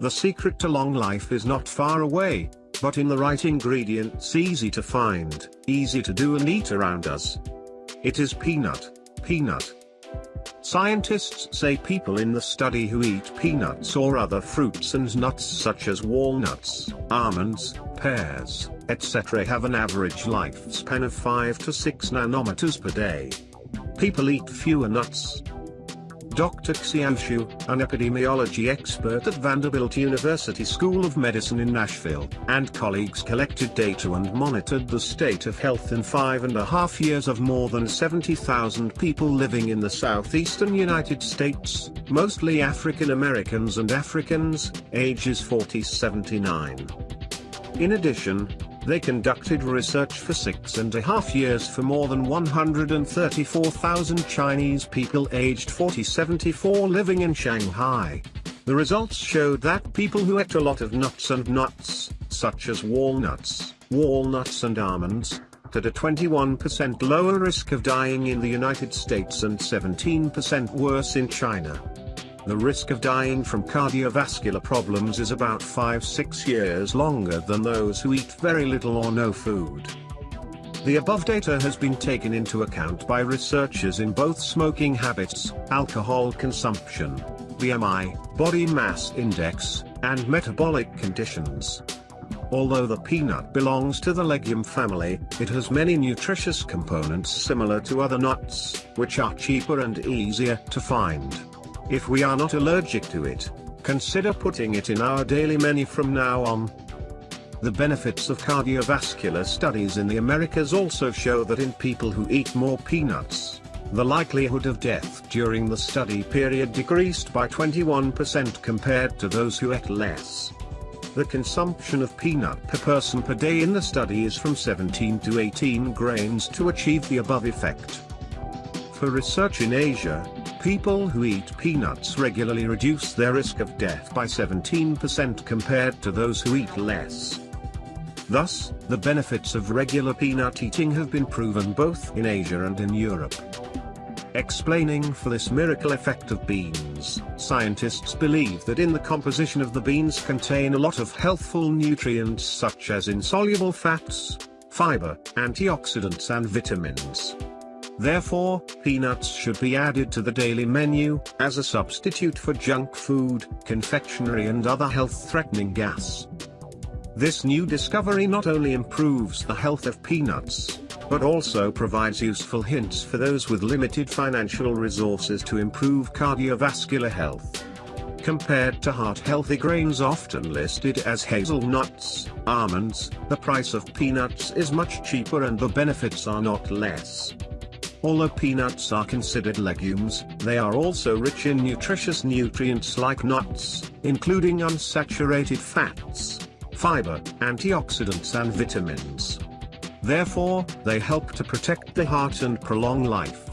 The secret to long life is not far away, but in the right ingredients easy to find, easy to do and eat around us. It is peanut, peanut. Scientists say people in the study who eat peanuts or other fruits and nuts such as walnuts, almonds, pears, etc. have an average lifespan of 5 to 6 nanometers per day. People eat fewer nuts, Dr. Xiao Xu, an epidemiology expert at Vanderbilt University School of Medicine in Nashville, and colleagues collected data and monitored the state of health in five and a half years of more than 70,000 people living in the southeastern United States, mostly African Americans and Africans, ages 40-79. In addition, they conducted research for six and a half years for more than 134,000 Chinese people aged 40-74 living in Shanghai. The results showed that people who ate a lot of nuts and nuts, such as walnuts, walnuts and almonds, had a 21% lower risk of dying in the United States and 17% worse in China the risk of dying from cardiovascular problems is about 5-6 years longer than those who eat very little or no food. The above data has been taken into account by researchers in both smoking habits, alcohol consumption, BMI, body mass index, and metabolic conditions. Although the peanut belongs to the legume family, it has many nutritious components similar to other nuts, which are cheaper and easier to find. If we are not allergic to it, consider putting it in our daily menu from now on. The benefits of cardiovascular studies in the Americas also show that in people who eat more peanuts, the likelihood of death during the study period decreased by 21% compared to those who ate less. The consumption of peanut per person per day in the study is from 17 to 18 grains to achieve the above effect. For research in Asia, People who eat peanuts regularly reduce their risk of death by 17% compared to those who eat less. Thus, the benefits of regular peanut eating have been proven both in Asia and in Europe. Explaining for this miracle effect of beans, scientists believe that in the composition of the beans contain a lot of healthful nutrients such as insoluble fats, fiber, antioxidants and vitamins. Therefore, peanuts should be added to the daily menu, as a substitute for junk food, confectionery and other health-threatening gas. This new discovery not only improves the health of peanuts, but also provides useful hints for those with limited financial resources to improve cardiovascular health. Compared to heart-healthy grains often listed as hazelnuts, almonds, the price of peanuts is much cheaper and the benefits are not less. Although peanuts are considered legumes, they are also rich in nutritious nutrients like nuts, including unsaturated fats, fiber, antioxidants and vitamins. Therefore, they help to protect the heart and prolong life.